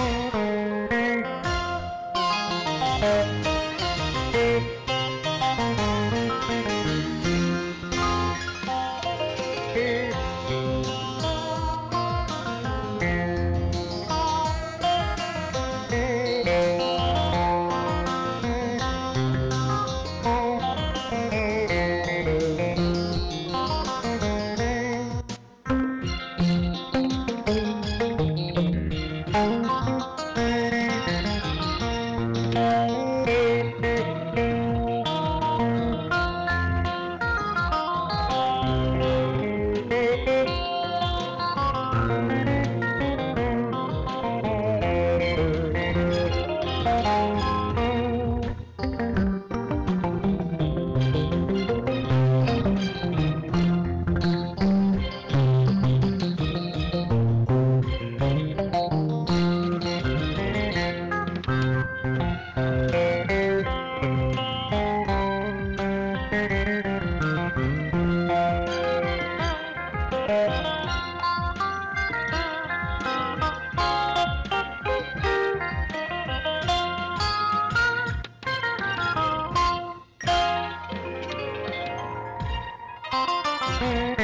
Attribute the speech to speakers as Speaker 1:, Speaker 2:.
Speaker 1: Oh. Thank